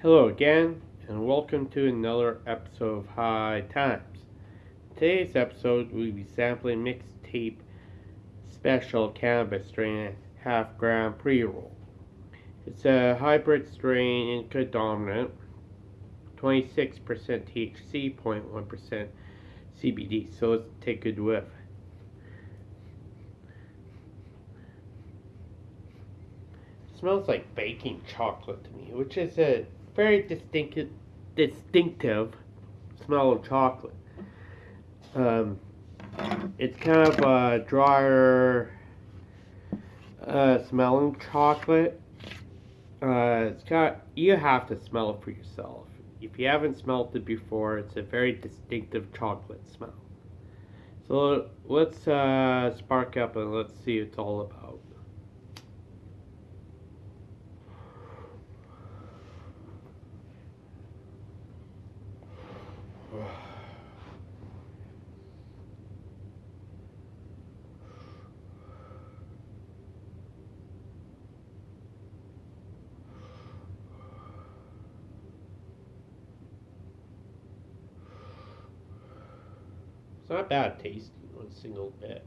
Hello again, and welcome to another episode of High Times. Today's episode, we'll be sampling mixtape special cannabis strain half gram pre roll. It's a hybrid strain, indica dominant, 26% THC, 0.1% CBD. So let's take a whiff. Smells like baking chocolate to me, which is a very distinctive, distinctive smell of chocolate. Um, it's kind of a drier uh, smelling chocolate. Uh, it's got you have to smell it for yourself. If you haven't smelled it before, it's a very distinctive chocolate smell. So let's uh, spark up and let's see what it's all about. It's not bad tasting one single bit.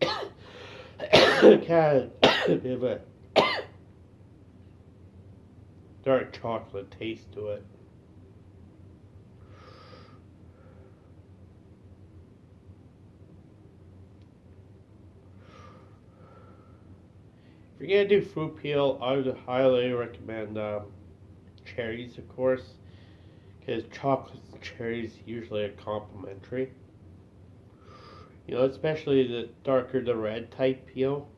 kind of a bit of a dark chocolate taste to it. If you're gonna do fruit peel, I would highly recommend um, cherries, of course, because chocolate and cherries usually are complementary. You know, especially the darker the red type peel.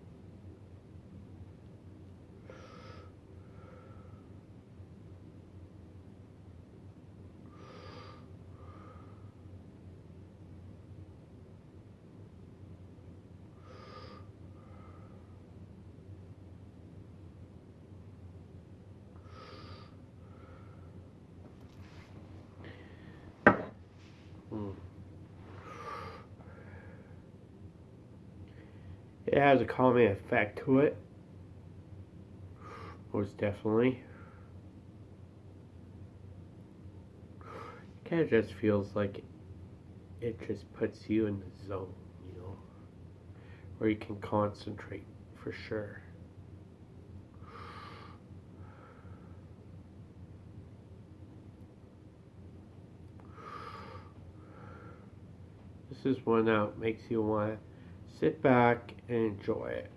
It has a calming effect to it. Most definitely. Kind of just feels like it just puts you in the zone, you know, where you can concentrate for sure. This is one that makes you want sit back and enjoy it.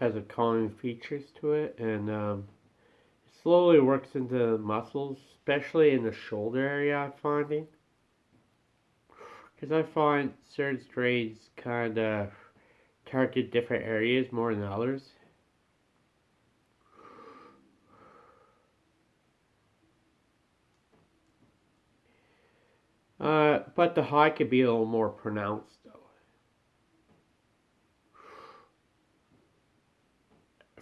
Has a calming features to it and um, slowly works into the muscles, especially in the shoulder area I'm finding. Because I find certain strains kind of target different areas more than others. Uh, but the high could be a little more pronounced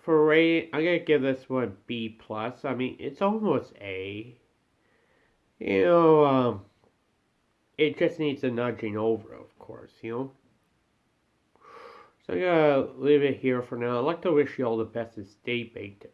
for rating, I'm gonna give this one B plus. I mean, it's almost A. You know, um, it just needs a nudging over, of course. You know. So I'm gonna leave it here for now. I'd like to wish you all the best and stay baked,